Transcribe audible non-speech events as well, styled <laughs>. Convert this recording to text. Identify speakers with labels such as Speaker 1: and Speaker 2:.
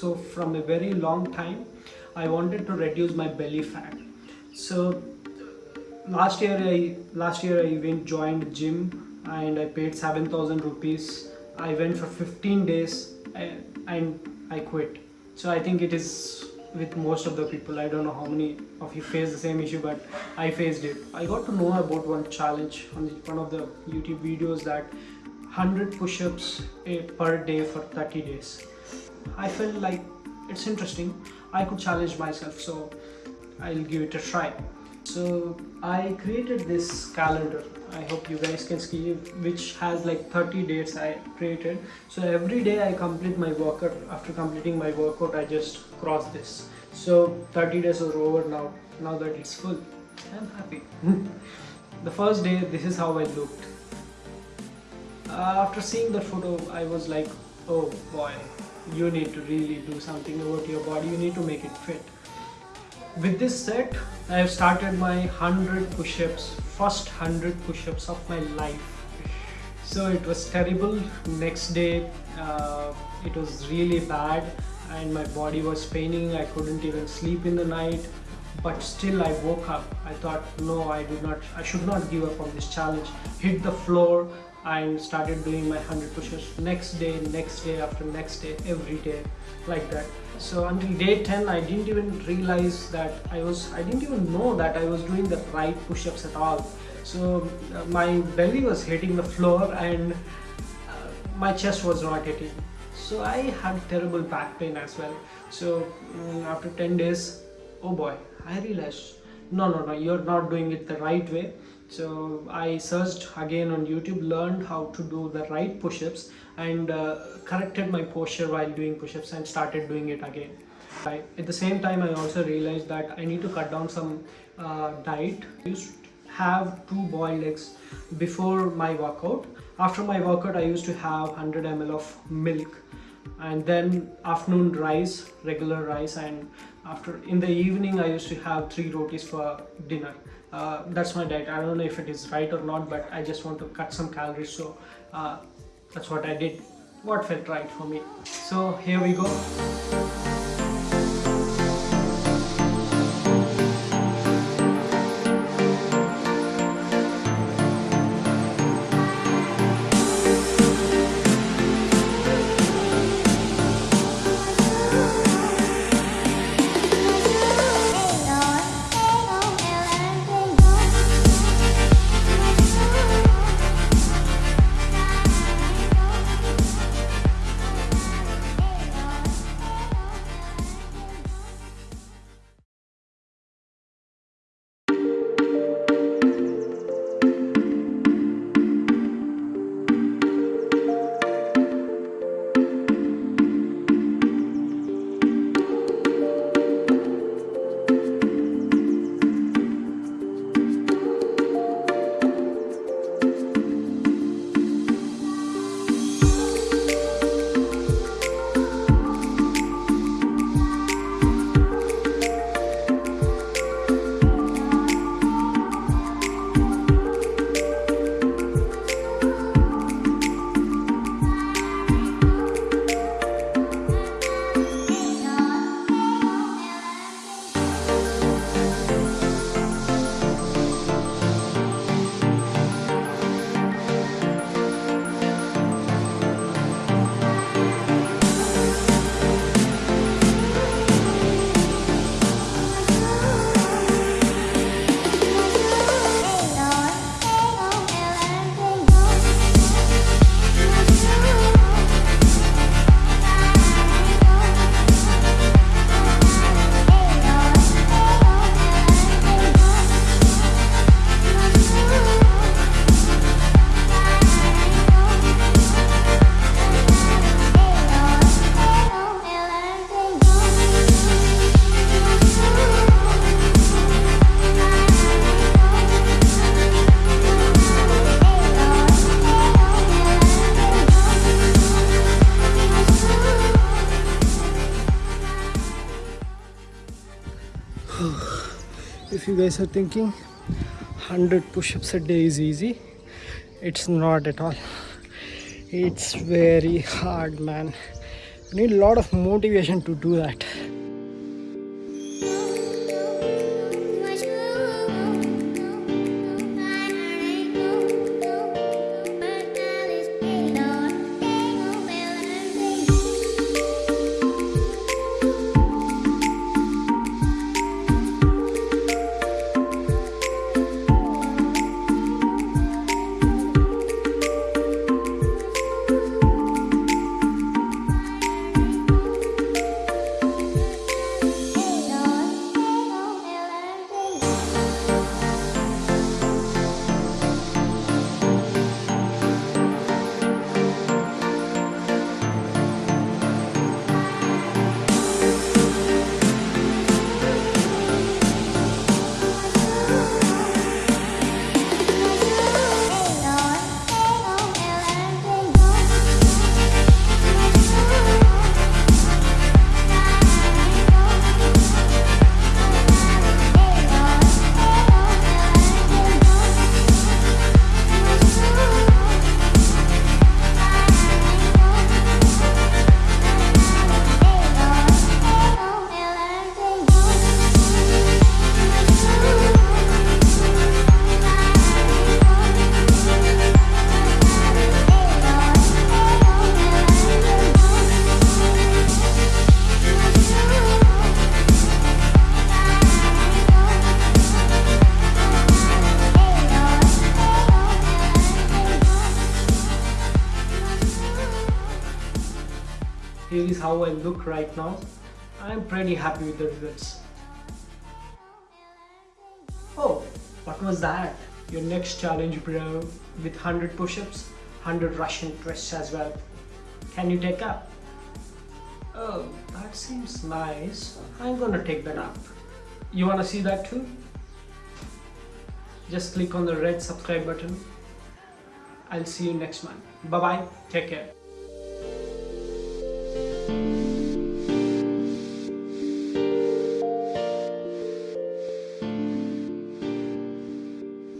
Speaker 1: so from a very long time I wanted to reduce my belly fat. So last year I last year I went joined gym and I paid 7000 rupees. I went for 15 days and, and I quit. So I think it is with most of the people. I don't know how many of you face the same issue but I faced it. I got to know about one challenge on the, one of the YouTube videos that 100 push-ups eh, per day for 30 days I felt like it's interesting. I could challenge myself so I'll give it a try. So I created this calendar. I hope you guys can see which has like 30 dates I created. So every day I complete my workout after completing my workout I just cross this. So 30 days are over now. Now that it's full I'm happy. <laughs> The first day this is how I looked. Uh, after seeing that photo I was like oh boy you need to really do something about your body you need to make it fit. With this set I have started my 100 push-ups first 100 push-ups of my life. So it was terrible. Next day uh, it was really bad and my body was paining. I couldn't even sleep in the night. But still I woke up. I thought no I did not I should not give up on this challenge. Hit the floor and started doing my 100 push-ups next day next day after next day every day like that. So until day 10 I didn't even realize that I was I didn't even know that I was doing the right push-ups at all. So uh, my belly was hitting the floor and uh, my chest was not hitting. So I had terrible back pain as well. So um, after 10 days oh boy I realized no no no you're not doing it the right way. So I searched again on YouTube learned how to do the right push-ups and uh, corrected my posture while doing push-ups and started doing it again. I, at the same time I also realized that I need to cut down some uh, diet. I used to have two boiled eggs before my workout. After my workout I used to have 100 ml of milk and then afternoon rice regular rice. And after in the evening I used to have three rotis for dinner. Uh, that's my diet. I don't know if it is right or not but I just want to cut some calories. So uh, that's what I did. What felt right for me. So here we go guys are thinking? 100 push-ups a day is easy. It's not at all. It's very hard man. You need a lot of motivation to do that. Here is how I look right now I'm pretty happy with the results. Oh what was that? Your next challenge bro with 100 push-ups 100 Russian twists as well. Can you take up? Oh that seems nice. I'm gonna take that up. You wanna see that too? Just click on the red subscribe button. I'll see you next month. Bye bye take care